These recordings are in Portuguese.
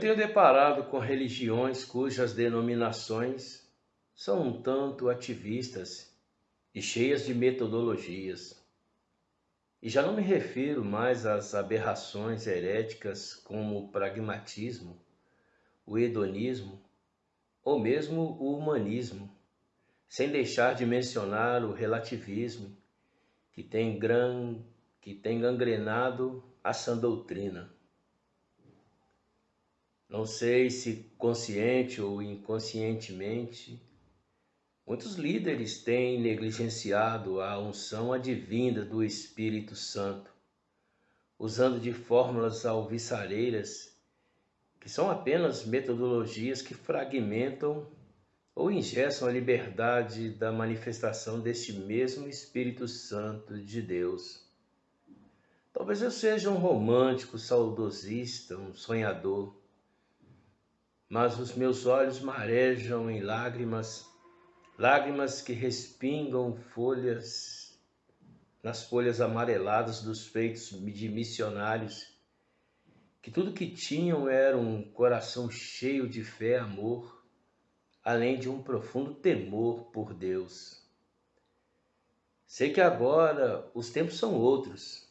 tenho deparado com religiões cujas denominações são um tanto ativistas e cheias de metodologias. E já não me refiro mais às aberrações heréticas como o pragmatismo, o hedonismo ou mesmo o humanismo, sem deixar de mencionar o relativismo que tem, gran... que tem gangrenado a sã doutrina. Não sei se consciente ou inconscientemente, Muitos líderes têm negligenciado a unção advinda do Espírito Santo, usando de fórmulas alviçareiras que são apenas metodologias que fragmentam ou ingessam a liberdade da manifestação deste mesmo Espírito Santo de Deus. Talvez eu seja um romântico, saudosista, um sonhador, mas os meus olhos marejam em lágrimas lágrimas que respingam folhas nas folhas amareladas dos feitos de missionários, que tudo que tinham era um coração cheio de fé e amor, além de um profundo temor por Deus. Sei que agora os tempos são outros,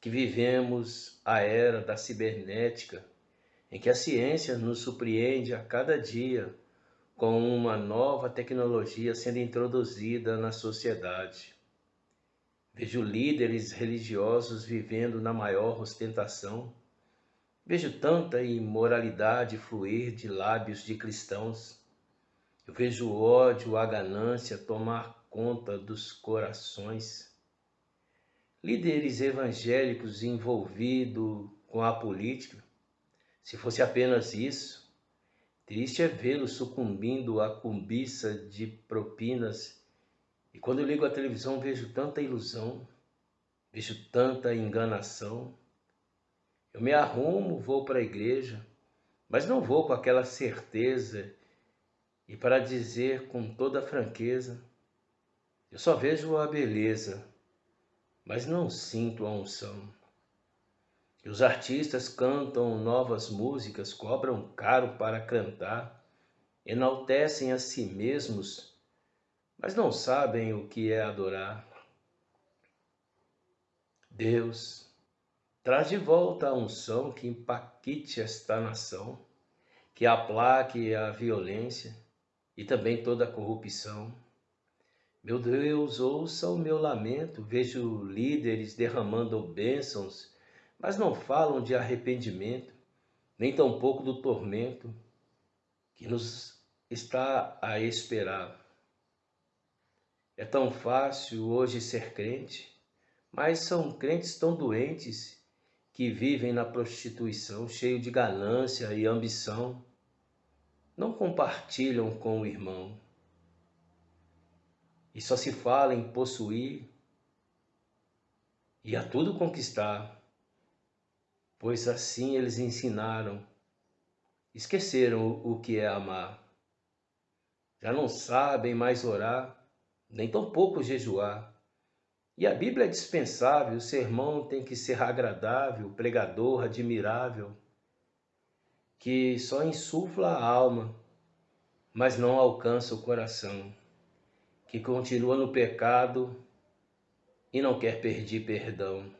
que vivemos a era da cibernética, em que a ciência nos surpreende a cada dia com uma nova tecnologia sendo introduzida na sociedade. Vejo líderes religiosos vivendo na maior ostentação. Vejo tanta imoralidade fluir de lábios de cristãos. Eu vejo o ódio, a ganância tomar conta dos corações. Líderes evangélicos envolvidos com a política. Se fosse apenas isso, Triste é vê-lo sucumbindo à cumbiça de propinas. E quando ligo a televisão, vejo tanta ilusão, vejo tanta enganação. Eu me arrumo, vou para a igreja, mas não vou com aquela certeza e para dizer com toda franqueza, eu só vejo a beleza, mas não sinto a unção. Os artistas cantam novas músicas, cobram caro para cantar, enaltecem a si mesmos, mas não sabem o que é adorar. Deus, traz de volta a unção que empaquite esta nação, que aplaque a violência e também toda a corrupção. Meu Deus, ouça o meu lamento, vejo líderes derramando bênçãos mas não falam de arrependimento, nem tampouco do tormento que nos está a esperar. É tão fácil hoje ser crente, mas são crentes tão doentes que vivem na prostituição, cheio de ganância e ambição, não compartilham com o irmão. E só se fala em possuir e a tudo conquistar pois assim eles ensinaram. Esqueceram o que é amar. Já não sabem mais orar, nem tampouco jejuar. E a Bíblia é dispensável, o sermão tem que ser agradável, pregador admirável, que só insufla a alma, mas não alcança o coração, que continua no pecado e não quer pedir perdão.